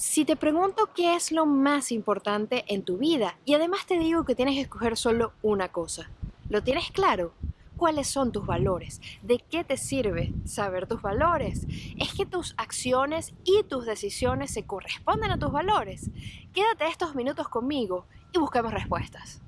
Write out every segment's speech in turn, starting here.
Si te pregunto qué es lo más importante en tu vida y además te digo que tienes que escoger solo una cosa, ¿lo tienes claro? ¿Cuáles son tus valores? ¿De qué te sirve saber tus valores? ¿Es que tus acciones y tus decisiones se corresponden a tus valores? Quédate estos minutos conmigo y busquemos respuestas.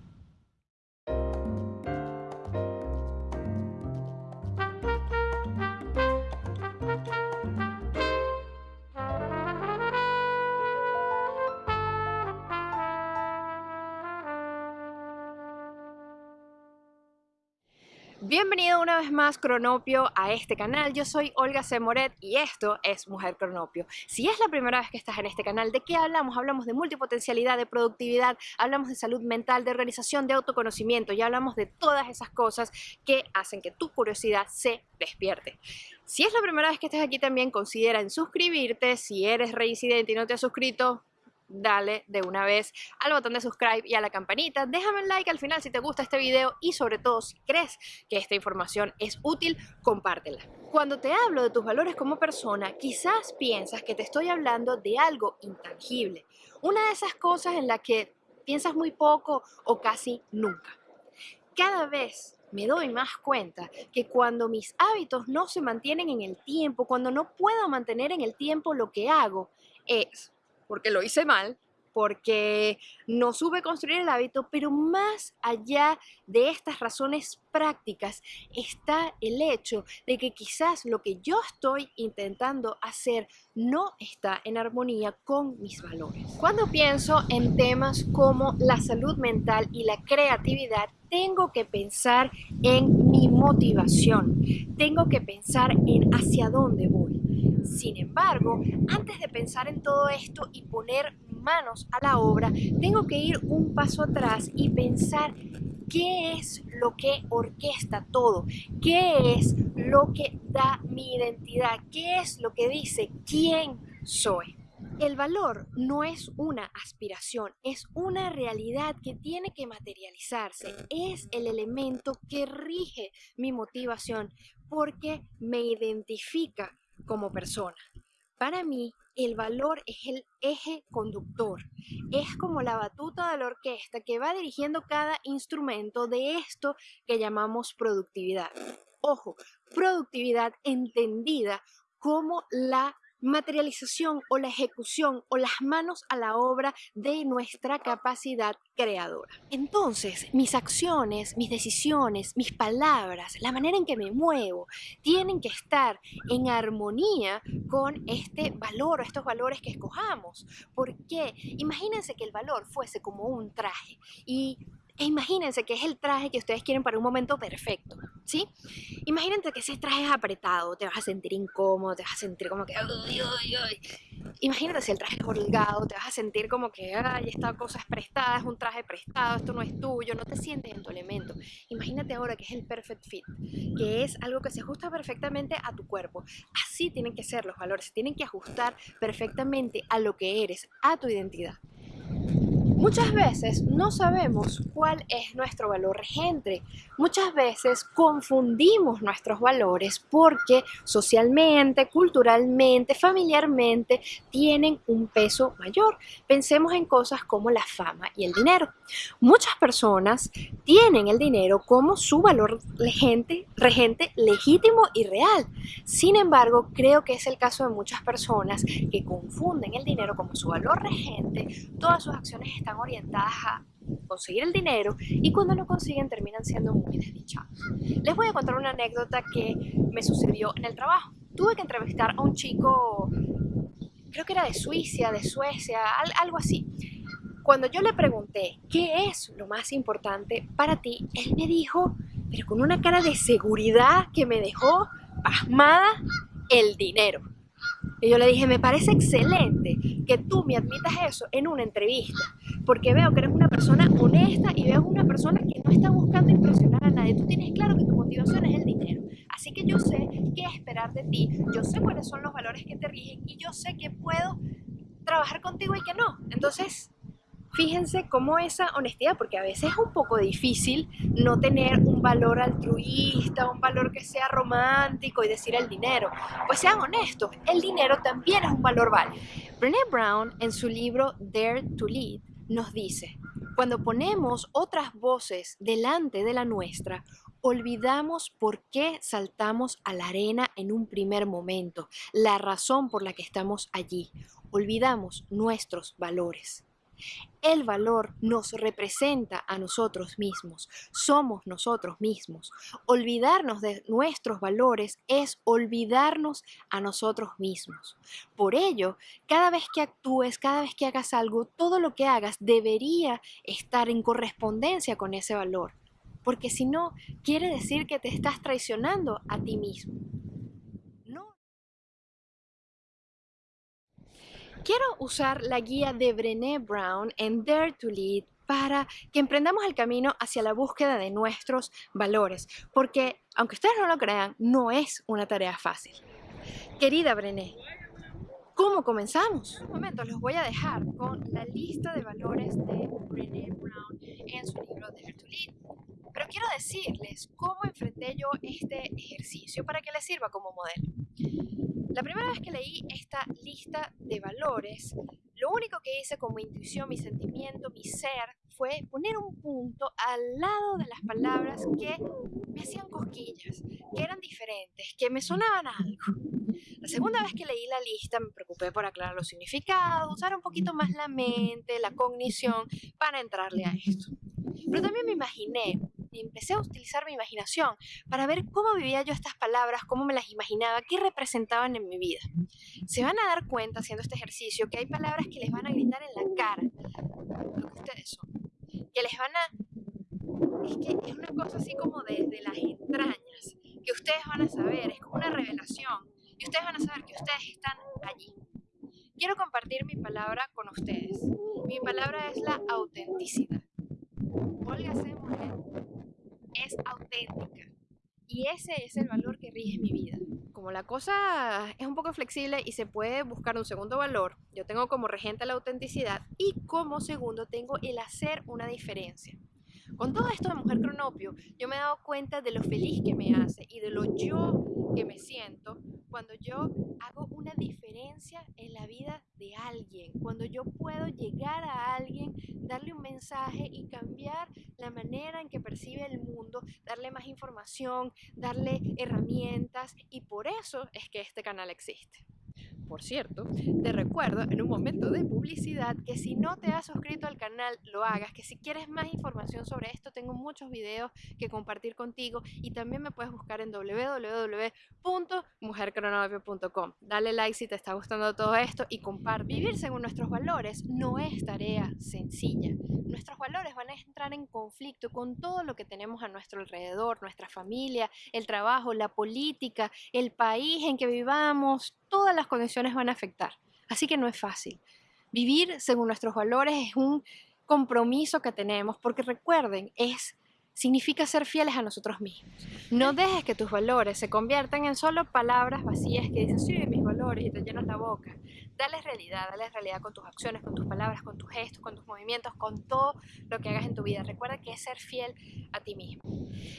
Bienvenido una vez más Cronopio a este canal, yo soy Olga C. Moret y esto es Mujer Cronopio. Si es la primera vez que estás en este canal, ¿de qué hablamos? Hablamos de multipotencialidad, de productividad, hablamos de salud mental, de organización, de autoconocimiento y hablamos de todas esas cosas que hacen que tu curiosidad se despierte. Si es la primera vez que estás aquí también, considera en suscribirte, si eres reincidente y no te has suscrito, dale de una vez al botón de subscribe y a la campanita. Déjame un like al final si te gusta este video y sobre todo si crees que esta información es útil, compártela. Cuando te hablo de tus valores como persona, quizás piensas que te estoy hablando de algo intangible. Una de esas cosas en la que piensas muy poco o casi nunca. Cada vez me doy más cuenta que cuando mis hábitos no se mantienen en el tiempo, cuando no puedo mantener en el tiempo lo que hago, es porque lo hice mal, porque no supe construir el hábito, pero más allá de estas razones prácticas está el hecho de que quizás lo que yo estoy intentando hacer no está en armonía con mis valores. Cuando pienso en temas como la salud mental y la creatividad, tengo que pensar en mi motivación, tengo que pensar en hacia dónde voy. Sin embargo, antes de pensar en todo esto y poner manos a la obra, tengo que ir un paso atrás y pensar qué es lo que orquesta todo, qué es lo que da mi identidad, qué es lo que dice quién soy. El valor no es una aspiración, es una realidad que tiene que materializarse, es el elemento que rige mi motivación porque me identifica como persona. Para mí, el valor es el eje conductor, es como la batuta de la orquesta que va dirigiendo cada instrumento de esto que llamamos productividad. Ojo, productividad entendida como la materialización o la ejecución o las manos a la obra de nuestra capacidad creadora. Entonces, mis acciones, mis decisiones, mis palabras, la manera en que me muevo, tienen que estar en armonía con este valor o estos valores que escojamos. Porque imagínense que el valor fuese como un traje y e imagínense que es el traje que ustedes quieren para un momento perfecto, ¿sí? Imagínense que ese traje es apretado, te vas a sentir incómodo, te vas a sentir como que... Imagínate si el traje es holgado, te vas a sentir como que, ay, esta cosa es prestada, es un traje prestado, esto no es tuyo, no te sientes en tu elemento. Imagínate ahora que es el perfect fit, que es algo que se ajusta perfectamente a tu cuerpo. Así tienen que ser los valores, se tienen que ajustar perfectamente a lo que eres, a tu identidad. Muchas veces no sabemos cuál es nuestro valor regente. Muchas veces confundimos nuestros valores porque socialmente, culturalmente, familiarmente tienen un peso mayor. Pensemos en cosas como la fama y el dinero. Muchas personas tienen el dinero como su valor regente, regente legítimo y real. Sin embargo, creo que es el caso de muchas personas que confunden el dinero como su valor regente. Todas sus acciones están orientadas a conseguir el dinero y cuando lo consiguen terminan siendo muy desdichados. Les voy a contar una anécdota que me sucedió en el trabajo. Tuve que entrevistar a un chico, creo que era de Suiza, de Suecia, algo así. Cuando yo le pregunté, ¿qué es lo más importante para ti? Él me dijo, pero con una cara de seguridad que me dejó pasmada, el dinero. Y yo le dije, me parece excelente que tú me admitas eso en una entrevista, porque veo que eres una persona honesta y veo una persona que no está buscando impresionar a nadie. Tú tienes claro que tu motivación es el dinero. Así que yo sé qué esperar de ti, yo sé cuáles son los valores que te rigen y yo sé que puedo trabajar contigo y que no. Entonces, fíjense cómo esa honestidad, porque a veces es un poco difícil no tener un valor altruista, un valor que sea romántico y decir el dinero. Pues sean honestos, el dinero también es un valor válido. Brené Brown en su libro Dare to Lead nos dice, cuando ponemos otras voces delante de la nuestra, olvidamos por qué saltamos a la arena en un primer momento, la razón por la que estamos allí. Olvidamos nuestros valores. El valor nos representa a nosotros mismos, somos nosotros mismos. Olvidarnos de nuestros valores es olvidarnos a nosotros mismos. Por ello, cada vez que actúes, cada vez que hagas algo, todo lo que hagas debería estar en correspondencia con ese valor. Porque si no, quiere decir que te estás traicionando a ti mismo. Quiero usar la guía de Brené Brown en Dare to Lead para que emprendamos el camino hacia la búsqueda de nuestros valores, porque aunque ustedes no lo crean, no es una tarea fácil. Querida Brené, ¿cómo comenzamos? Un momento, los voy a dejar con la lista de valores de Brené Brown en su libro Dare to Lead. Pero quiero decirles cómo enfrenté yo este ejercicio para que les sirva como modelo. La primera vez que leí esta lista de valores, lo único que hice como intuición, mi sentimiento, mi ser, fue poner un punto al lado de las palabras que me hacían cosquillas, que eran diferentes, que me sonaban algo. La segunda vez que leí la lista me preocupé por aclarar los significados, usar un poquito más la mente, la cognición para entrarle a esto. Pero también me imaginé empecé a utilizar mi imaginación para ver cómo vivía yo estas palabras, cómo me las imaginaba, qué representaban en mi vida. Se van a dar cuenta haciendo este ejercicio que hay palabras que les van a gritar en la cara lo que ustedes son, que les van a... Es que es una cosa así como desde las entrañas, que ustedes van a saber, es como una revelación, y ustedes van a saber que ustedes están allí. Quiero compartir mi palabra con ustedes. Mi palabra es la autenticidad. Olga C es auténtica. Y ese es el valor que rige mi vida. Como la cosa es un poco flexible y se puede buscar un segundo valor, yo tengo como regente la autenticidad y como segundo tengo el hacer una diferencia. Con todo esto de Mujer Cronopio, yo me he dado cuenta de lo feliz que me hace y de lo yo que me siento cuando yo hago una diferencia en la vida de alguien, cuando yo puedo llegar a alguien, darle un mensaje y cambiar la manera en que percibe el darle más información, darle herramientas y por eso es que este canal existe por cierto, te recuerdo en un momento de publicidad que si no te has suscrito al canal, lo hagas, que si quieres más información sobre esto, tengo muchos videos que compartir contigo y también me puedes buscar en www.mujercronovio.com. Dale like si te está gustando todo esto y comparte. Vivir según nuestros valores no es tarea sencilla. Nuestros valores van a entrar en conflicto con todo lo que tenemos a nuestro alrededor, nuestra familia, el trabajo, la política, el país en que vivamos, todas las condiciones van a afectar. Así que no es fácil. Vivir según nuestros valores es un compromiso que tenemos, porque recuerden, es significa ser fieles a nosotros mismos. No dejes que tus valores se conviertan en solo palabras vacías que dicen, sí, mis valores, y te llenas la boca. Dale realidad, dale realidad con tus acciones, con tus palabras, con tus gestos, con tus movimientos, con todo lo que hagas en tu vida. Recuerda que es ser fiel a ti mismo.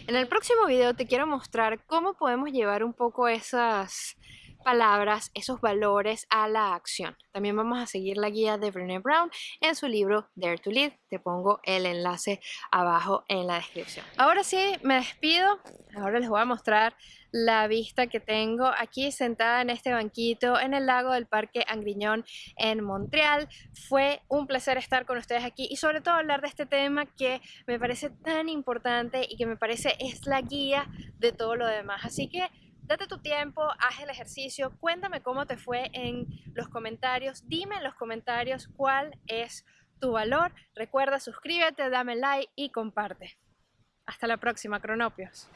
En el próximo video te quiero mostrar cómo podemos llevar un poco esas palabras, esos valores a la acción. También vamos a seguir la guía de Brené Brown en su libro Dare to Lead. Te pongo el enlace abajo en la descripción. Ahora sí, me despido. Ahora les voy a mostrar la vista que tengo aquí sentada en este banquito en el lago del Parque Angriñón en Montreal. Fue un placer estar con ustedes aquí y sobre todo hablar de este tema que me parece tan importante y que me parece es la guía de todo lo demás. Así que Date tu tiempo, haz el ejercicio, cuéntame cómo te fue en los comentarios, dime en los comentarios cuál es tu valor. Recuerda, suscríbete, dame like y comparte. Hasta la próxima, Cronopios.